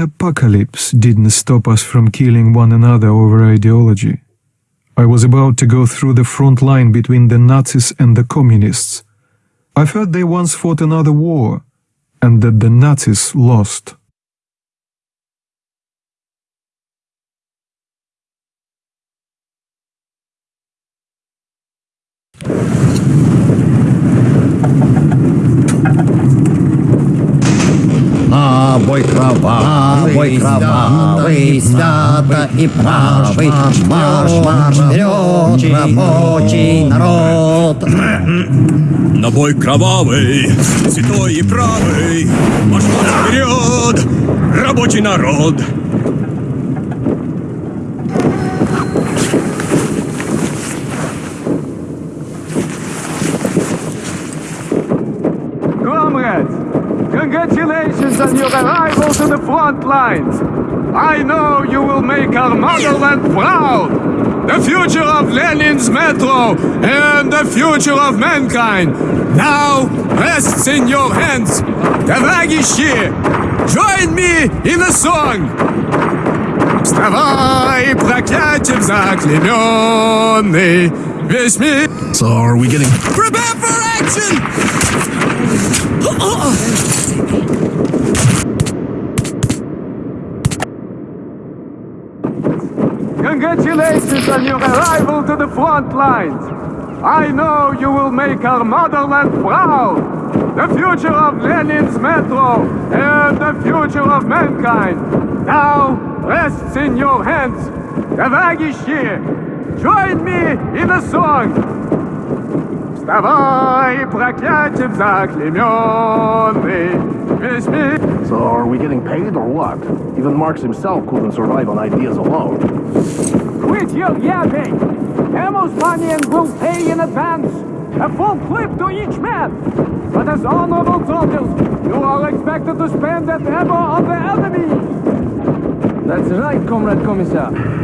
apocalypse didn't stop us from killing one another over ideology. I was about to go through the front line between the Nazis and the communists. I've heard they once fought another war, and that the Nazis lost. На бой кровавый, бой кровавый, свято и правый, марш, марш, вперед, рабочий народ. На бой кровавый, святой и правый, марш марш вперед, рабочий народ! the front lines. I know you will make our motherland proud. The future of Lenin's metro and the future of mankind now rests in your hands. Товарищи, join me in a song. Вставай, проклятием заклеменный, весь мир... So are we getting... Prepare for action! front lines. I know you will make our motherland proud. The future of Lenin's metro and the future of mankind now rests in your hands. Товарищи, join me in a song. Вставай, проклятием заклеменный, весь мир... So are we getting paid or what? Even Marx himself couldn't survive on ideas alone. Quit your yapping! Amos Manian will pay in advance, a full clip to each man. But as honorable soldiers, you are expected to spend that ammo on the enemy. That's right, Comrade Commissar.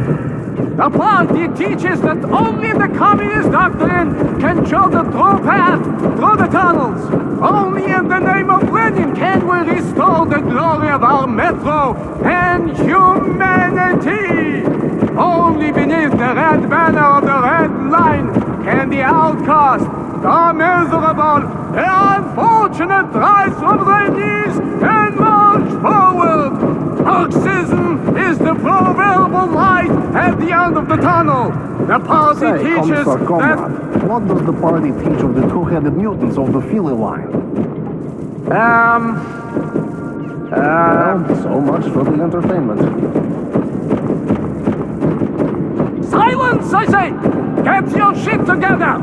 The party teaches that only the communist doctrine can show the true path through the tunnels. Only in the name of Lenin can we restore the glory of our metro and humanity. Only beneath the red banner of the red line can the outcast, the miserable, the unfortunate rise from their knees and march forward. Marxism is the proverbial light at the end of the tunnel. The party Say, teaches Commissar that... What does the party teach of the two-headed mutants of the Fili line? Um... Uh, Well, so much for the entertainment. silence, I say! Get your shit together!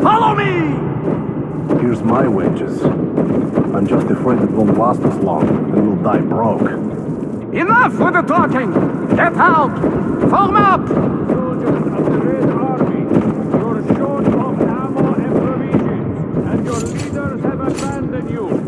Follow me! Here's my wages. I'm just afraid it won't last as long, and we'll die broke. Enough with the talking! Get out! Form up! soldiers of the Red Army, you're short of ammo and provisions, and your leaders have abandoned you.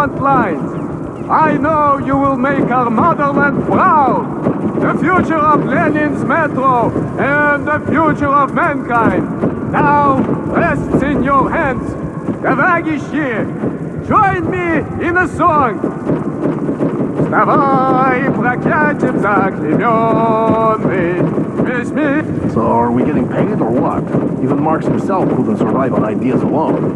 front lines. I know you will make our motherland proud. The future of Lenin's metro and the future of mankind now rests in your hands. Товарищи, join me in a song. Вставай, проклятием заклеменный, весь мир So are we getting paid or what? Even Marx himself couldn't survive on ideas alone.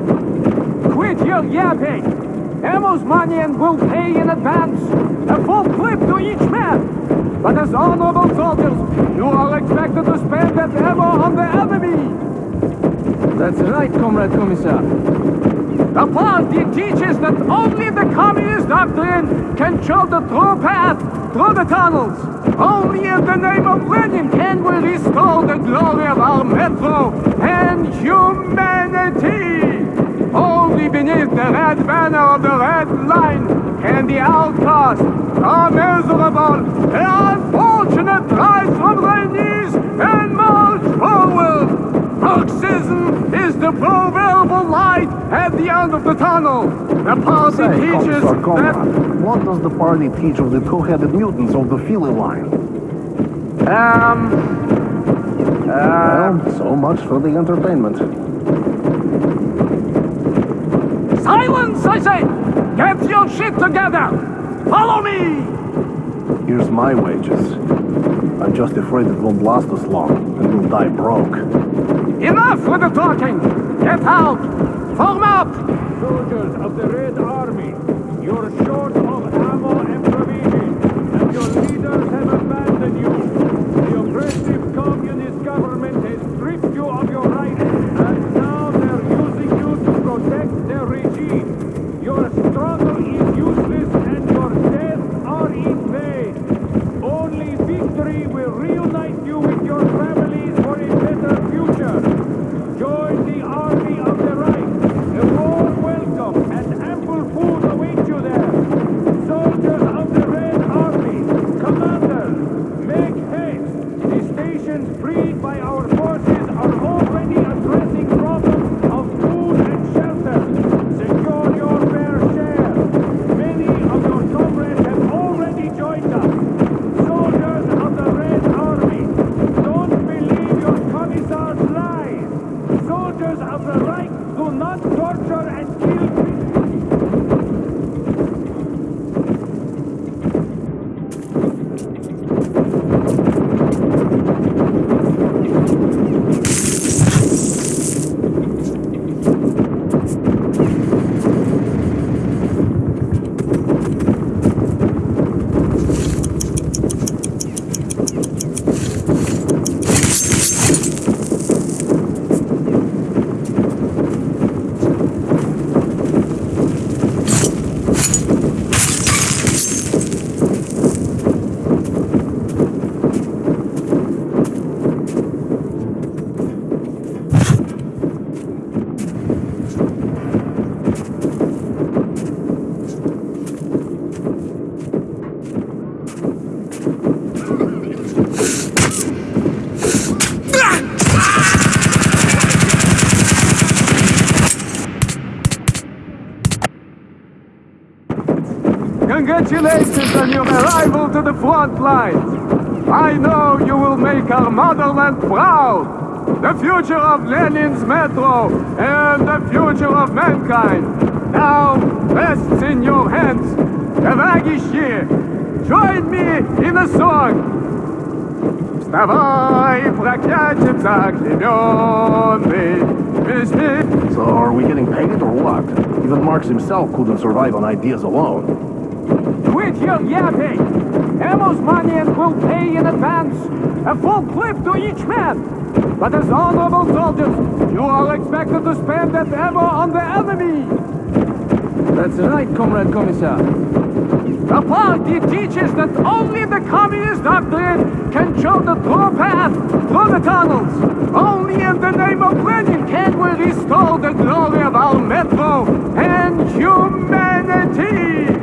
Quit your yapping! Amos Manian will pay in advance, a full clip to each man. But as honorable soldiers, you are expected to spend that ever on the enemy. That's right, Comrade Commissar. The party teaches that only the communist doctrine can show the true path through the tunnels. Only in the name of Lenin can we restore the glory of our metro and humanity. Beneath the red banner of the red line can the outcast, the miserable, the unfortunate rise from their knees and march forward. Marxism is the proverbial light at the end of the tunnel. The party Say, teaches that... What does the party teach of the two-headed mutants of the Fili line? Um... Well, so much for the entertainment. Silence, I say! Get your shit together! Follow me! Here's my wages. I'm just afraid it won't last us long, and we'll die broke. Enough with the talking! Get out! Form up! Soldiers of the Red Army, you're short of ammo and provisions, and your leaders have abandoned you. The oppressive communist Congratulations on your arrival to the front lines. I know you will make our motherland proud. The future of Lenin's metro and the future of mankind now rests in your hands. Товарищи, join me in a song. Вставай, проклятием заклеменный, весь мир So are we getting paid or what? Even Marx himself couldn't survive on ideas alone. Quit your yapping! Amos Manian will pay in advance, a full clip to each man. But as honorable soldiers, you are expected to spend that ammo on the enemy. That's right, Comrade Commissar. The party teaches that only the communist doctrine can show the true path through the tunnels. Only in the name of Lenin can we restore the glory of our metro and humanity.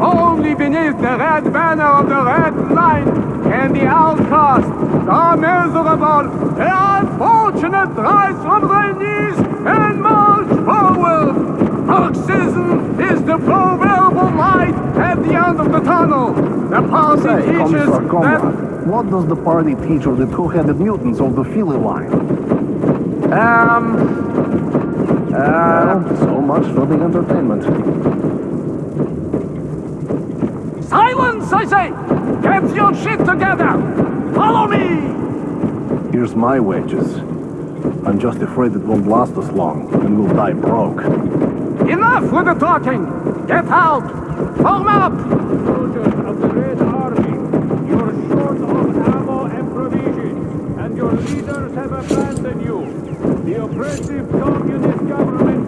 Only beneath the red banner of the red line can the outcast, the miserable, the unfortunate rise from their knees and march forward. Marxism is the proverbial light at the end of the tunnel. The party Say, teaches Commissar that... What does the party teach of the two-headed mutants of the Fili line? Um... Uh, Well, so much for the entertainment. Silence, I say! Get your shit together! Follow me! Here's my wages. I'm just afraid it won't last us long, and we'll die broke. Enough with the talking! Get out! Form up! Soldiers of the Red Army, you're short of ammo and provisions, and your leaders have abandoned you. The oppressive communist government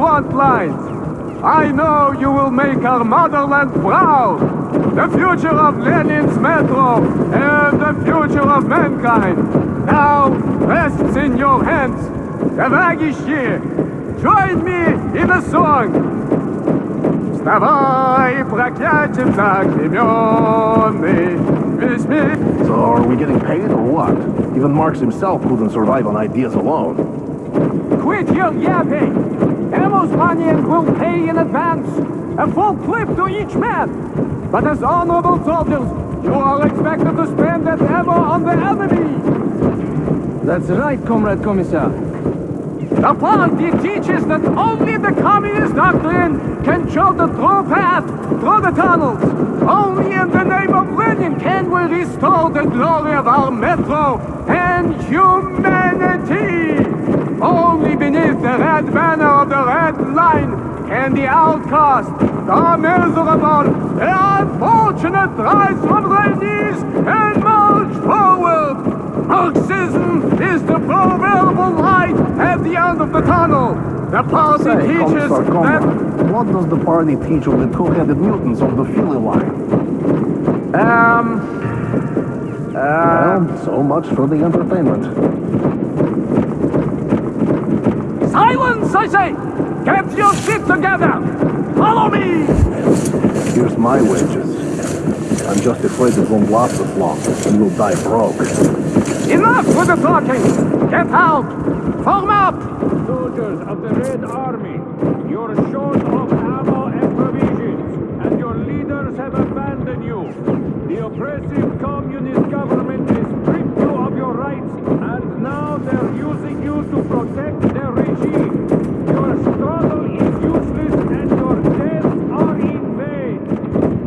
front lines. I know you will make our motherland proud. The future of Lenin's metro and the future of mankind now rests in your hands. Товарищи, join me in a song. Вставай, проклятием заклеменный, весь мир So are we getting paid or what? Even Marx himself couldn't survive on ideas alone. Quit your yapping! Amos Manian will pay in advance, a full clip to each man. But as honorable soldiers, you are expected to spend that ammo on the enemy. That's right, Comrade Commissar. The party teaches that only the communist doctrine can show the true path through the tunnels. Only in the name of Lenin can we restore the glory of our metro and humanity. Only beneath the red banner of the red line can the outcast, the miserable, the unfortunate rise from their knees and march forward. Marxism is the proverbial light at the end of the tunnel. The party Say, teaches Commissar that... What does the party teach of the two-headed mutants of the Fili line? Um... Uh, Well, so much for the entertainment. Silence, I say! Get your shit together! Follow me! Here's my wages. I'm just afraid it won't last us long, and we'll die broke. Enough with the talking! Get out! Form up! soldiers of the Red Army, You're short of ammo and provisions, and your leaders have abandoned you. The oppressive communist government has stripped you of your rights, and now they're using you to protect their regime. Your struggle is useless, and your deaths are in vain.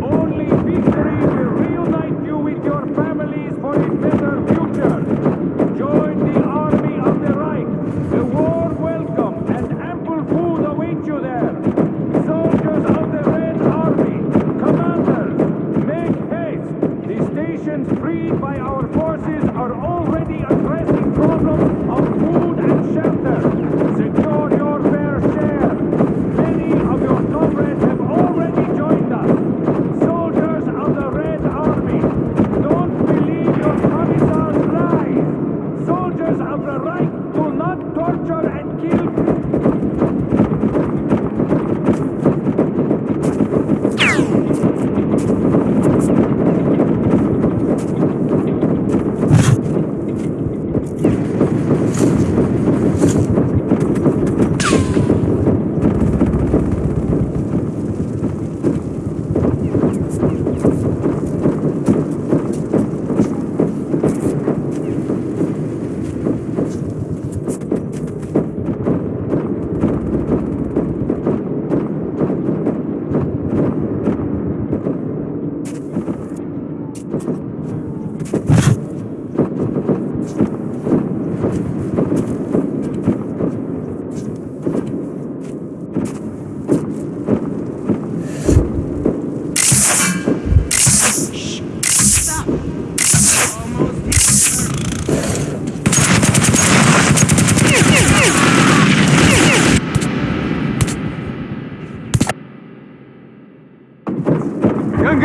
Only victory will reunite you with your families for a better future. Join the army of the Reich. The warm welcome and ample food await you there. Soldiers of the Red Army, commanders, make haste. The stations freed by our forces are already addressing problems of food and shelter. Secure your fair share. Many of your comrades have already joined us. Soldiers of the Red Army, don't believe your commissar's lies. Soldiers of the Reich do not torture and kill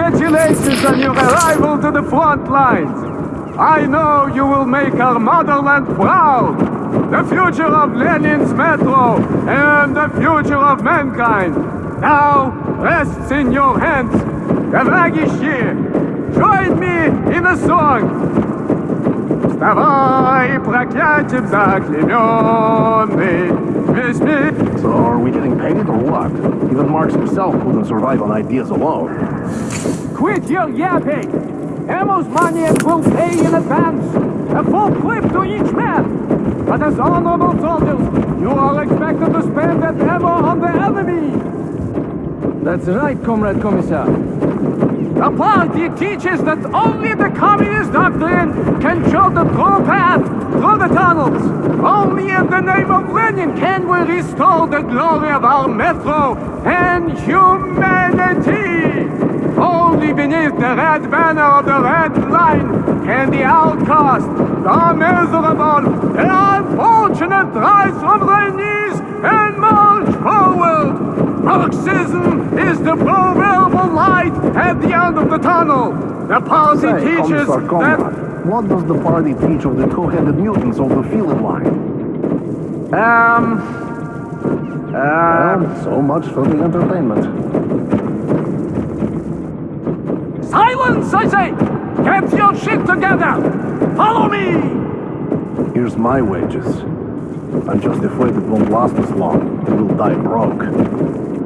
Congratulations on your arrival to the front lines. I know you will make our motherland proud. The future of Lenin's metro and the future of mankind now rests in your hands. Товарищи, join me in a song. Вставай, проклятием заклеменный, весь мир So are we getting paid or what? Even Marx himself couldn't survive on ideas alone. Quit your yapping! Ammo's money will pay in advance. A full clip to each man. But as honorable soldiers, you are expected to spend that ammo on the enemy. That's right, Comrade Commissar. The party teaches that only the communist doctrine can show the true path through the tunnels. Only in the name of Lenin can we restore the glory of our metro and humanity. Only beneath the red banner of the red line can the outcast, the miserable, the unfortunate rise from their knees and march forward. Marxism is the proverbial light at the end of the tunnel. The party Say, teaches that what does the party teach of the two-headed mutants of the field line? um uh, Well, so much for the entertainment. Silence, I say. Get your shit together. Follow me. Here's my wages. I'm just afraid it won't last as long, and we'll die broke.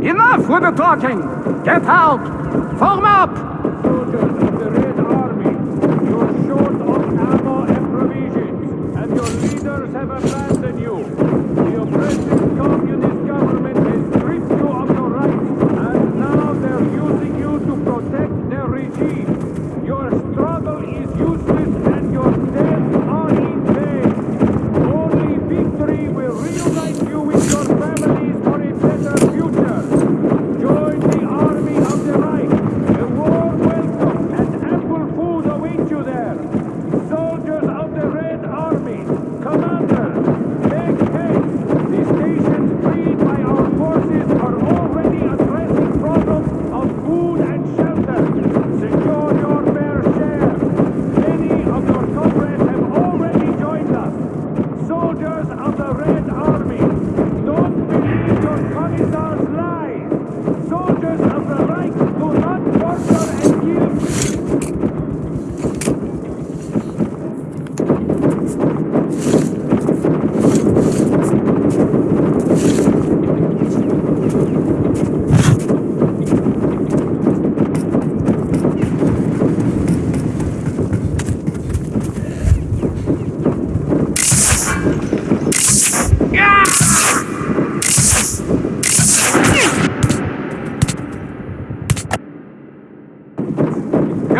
Enough with the talking. Get out. Form up. soldiers of the Red Army. You're short of ammo and provisions, and your leaders have abandoned you. The oppressive communist government has stripped you of your rights, and now they're using you to protect their regime. Your struggle is useless, and your deaths are in vain. Only victory will reunite you with your families for a better future. Join the army of the Reich. A warm welcome and ample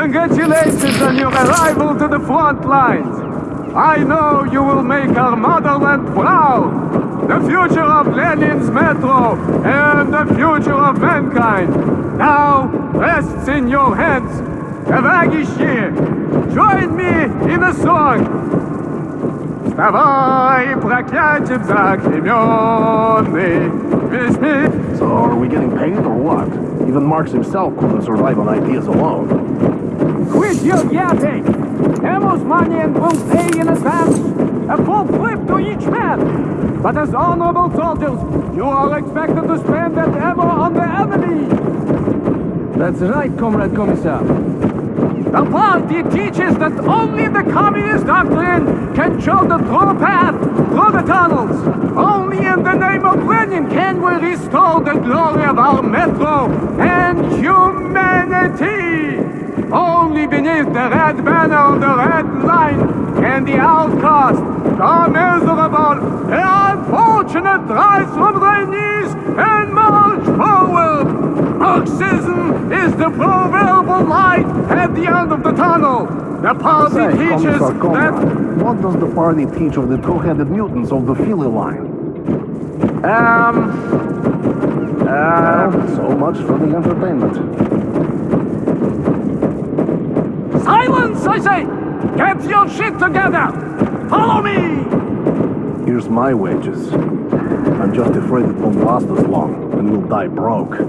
Congratulations on your arrival to the front lines. I know you will make our motherland proud. The future of Lenin's metro and the future of mankind now rests in your hands. Товарищи, join me in a song. Вставай, проклятием заклеменный, весь мир So are we getting paid or what? Even Marx himself couldn't survive on ideas alone. Quit your yapping! Amos Manian will pay in advance a full clip to each man. But as honorable soldiers, you are expected to spend that ammo on the enemy. That's right, Comrade Commissar. The party teaches that only the communist doctrine can show the true path through the tunnels. Only in the name of Lenin can we restore the glory of our metro and humanity. Only beneath the red banner of the red line can the outcast, the miserable, the unfortunate rise from their knees and march forward. Marxism is the proverbial light at the end of the tunnel. The party Say, teaches Commissar that... Conrad, what does the party teach of the two-headed mutants of the Fili line? Um... Well, so much for the entertainment. Silence, I say! Get your shit together! Follow me! Here's my wages. I'm just afraid it won't last as long, and we'll die broke.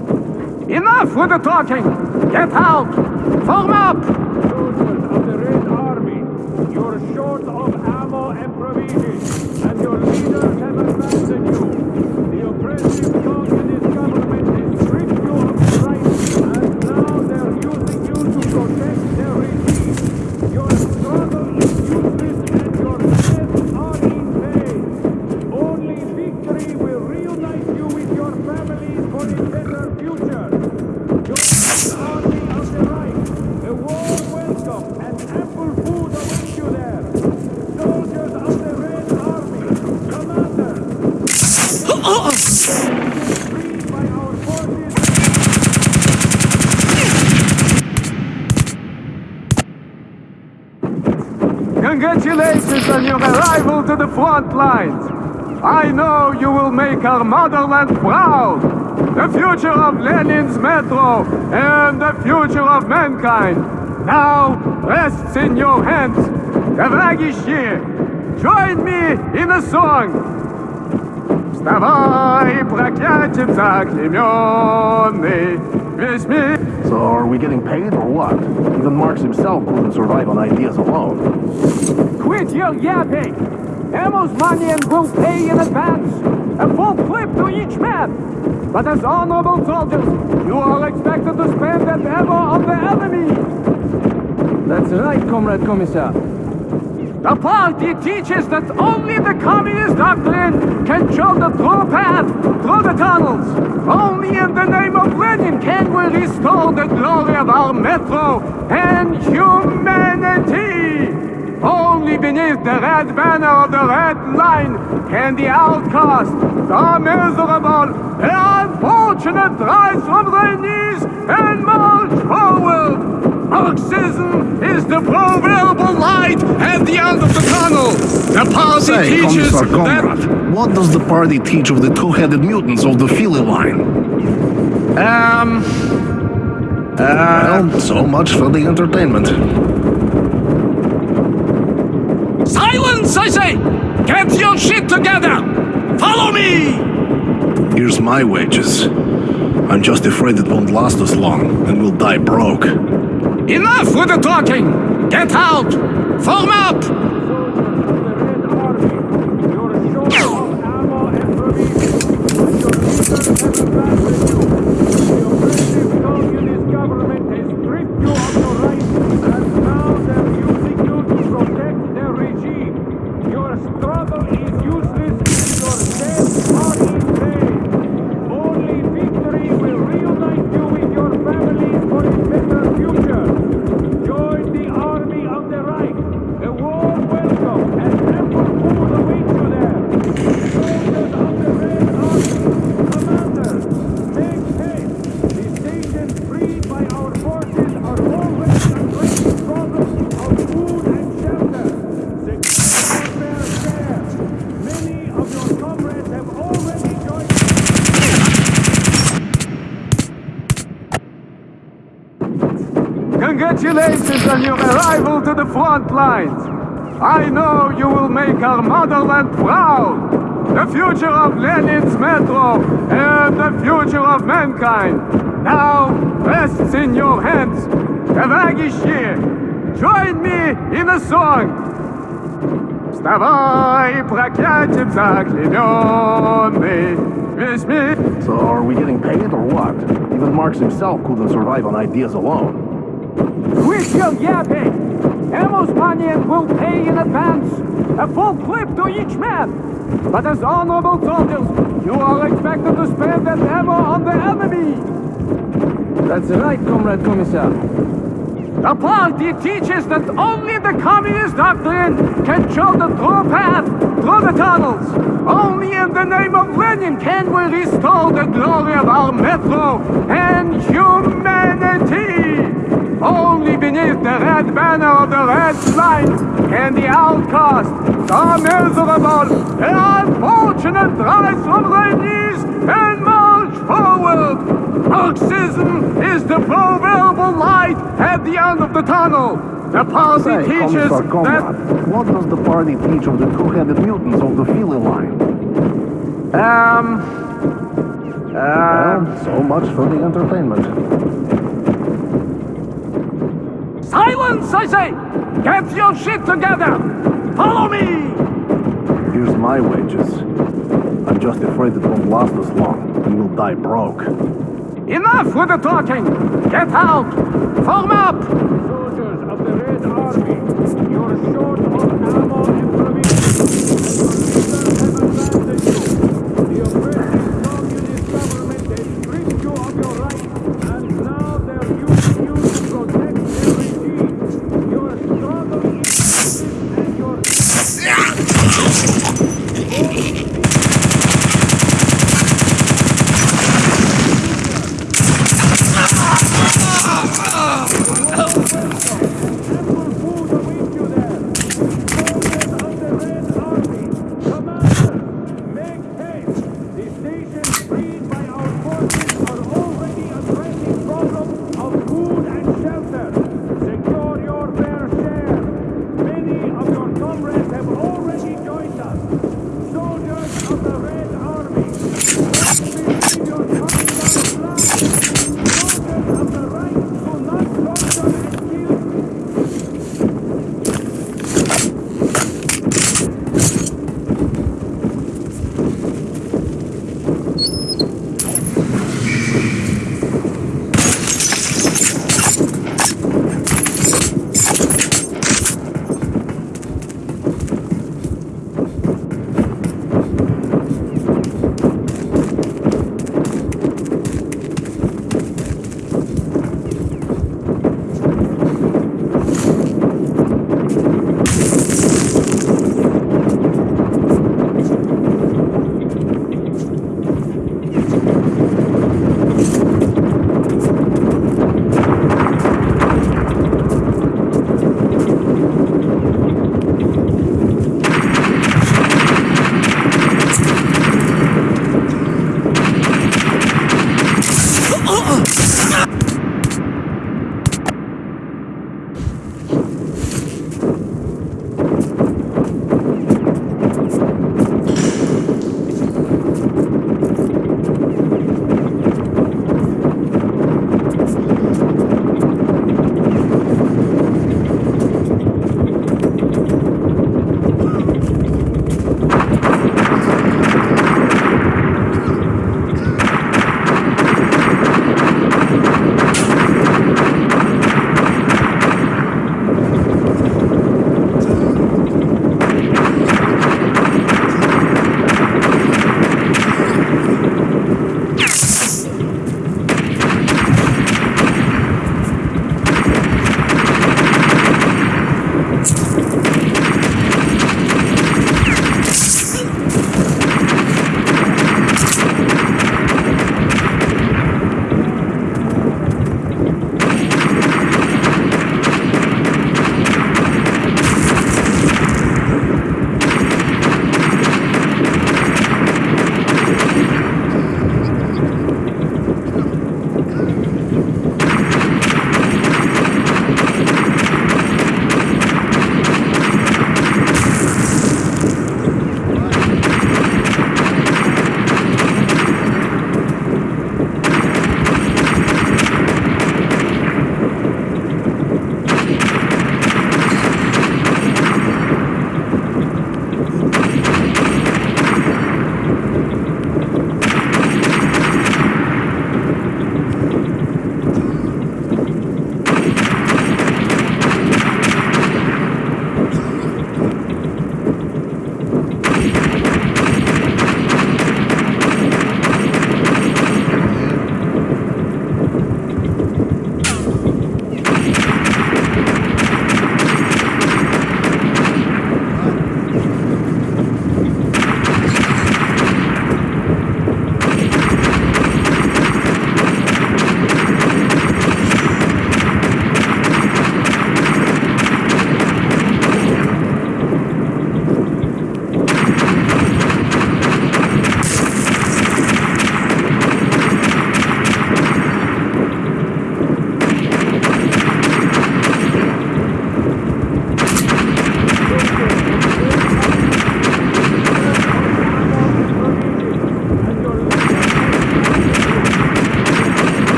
Enough with the talking! Get out! Form up! Soldiers of the Red Army, you're short of ammo and provisions, and your leaders have abandoned you. The oppressive communist government has stripped you of your rights, and now they're using you to protect their regime. Your struggle is useless, and your deaths are in vain. Only victory will reunite you with your families for a better future. Join the army of the Reich. A warm welcome and ample food await you there. Soldiers of the Red Army, commanders. Freed by our forces. Congratulations on your arrival to the front lines. I know you will make our motherland proud. The future of Lenin's metro and the future of mankind now rests in your hands. Товарищи, join me in a song. Вставай, проклятием заклеменный, весь мир So are we getting paid or what? Even Marx himself couldn't survive on ideas alone. Quit your yapping! Amos Manian will pay in advance a full clip to each man. But as honorable soldiers, you are expected to spend that ammo on the enemy. That's right, Comrade Commissar. The party teaches that only the communist doctrine can show the true path through the tunnels. Only in the name of Lenin can we restore the glory of our metro and humanity. Oh, Only beneath the red banner of the red line can the outcast, the miserable, the unfortunate rise from their knees and march forward. Marxism is the proverbial light at the end of the tunnel. The party Say, teaches that... What does the party teach of the two-headed mutants of the Fili line? Um... Well, so much for the entertainment. I say! Get your shit together! Follow me! Here's my wages. I'm just afraid it won't last us long, and we'll die broke. Enough with the talking! Get out! Form up! Soldiers of the Red Army, you're short of ammo and provisions, and your leaders have abandoned you. The oppressive communist government has stripped you of your rights, and now they're using you to protect their regime. Your struggle is useless, and your deaths are in vain. Only victory will reunite you with your families for a better future. Join the army of the Reich. A warm on your arrival to the front lines. I know you will make our motherland proud. The future of Lenin's metro and the future of mankind now rests in your hands. Товарищи, join me in a song. Вставай, проклятием заклеменный, весь мир So are we getting paid or what? Even Marx himself couldn't survive on ideas alone. Quit your yapping! Amos Manian will pay in advance, a full clip to each man. But as honorable soldiers, you are expected to spend that ammo on the enemy. That's right, Comrade Commissar. The party teaches that only the communist doctrine can show the true path through the tunnels. Only in the name of Lenin can we restore the glory of our metro and humanity. Only beneath the red banner of the red line can the outcast, the miserable, the unfortunate rise from their knees and march forward. Marxism is the proverbial light at the end of the tunnel. The party Say, teaches Commissar that what does the party teach of the two-headed mutants of the Fili line? um uh, Well, so much for the entertainment. Silence I say. Get your shit together. Follow me. Here's my wages. I'm just afraid it won't last us long, and we'll die broke. enough with the talking. Get out. Form up. Soldiers of the Red Army, you're short of ammo and provisions.